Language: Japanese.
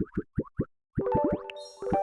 you